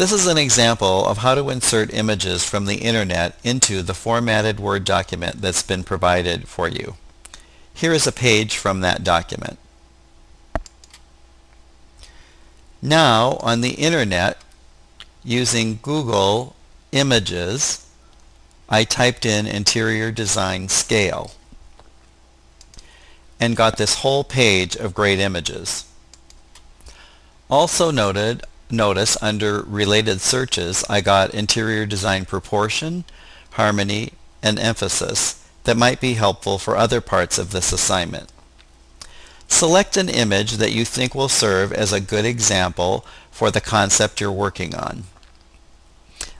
This is an example of how to insert images from the internet into the formatted Word document that's been provided for you. Here is a page from that document. Now on the internet using Google Images I typed in interior design scale and got this whole page of great images. Also noted, notice under related searches I got interior design proportion, harmony, and emphasis that might be helpful for other parts of this assignment. Select an image that you think will serve as a good example for the concept you're working on.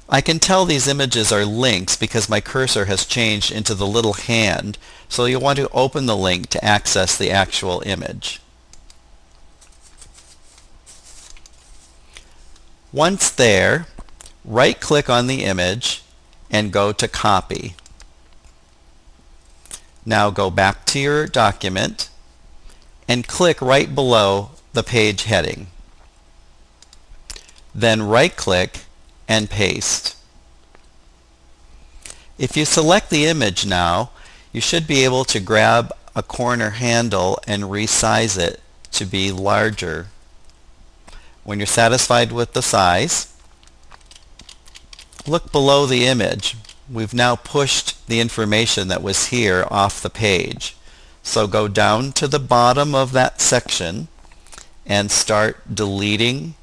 I can tell these images are links because my cursor has changed into the little hand, so you'll want to open the link to access the actual image. Once there, right-click on the image and go to Copy. Now go back to your document and click right below the page heading. Then right-click and paste. If you select the image now, you should be able to grab a corner handle and resize it to be larger. When you're satisfied with the size, look below the image. We've now pushed the information that was here off the page. So go down to the bottom of that section and start deleting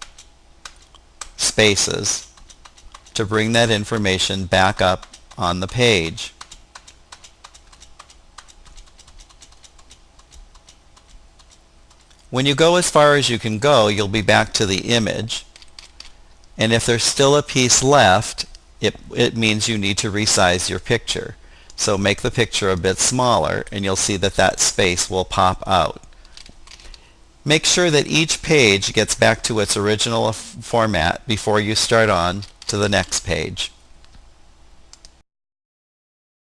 spaces to bring that information back up on the page. When you go as far as you can go, you'll be back to the image. And if there's still a piece left, it, it means you need to resize your picture. So make the picture a bit smaller and you'll see that that space will pop out. Make sure that each page gets back to its original format before you start on to the next page.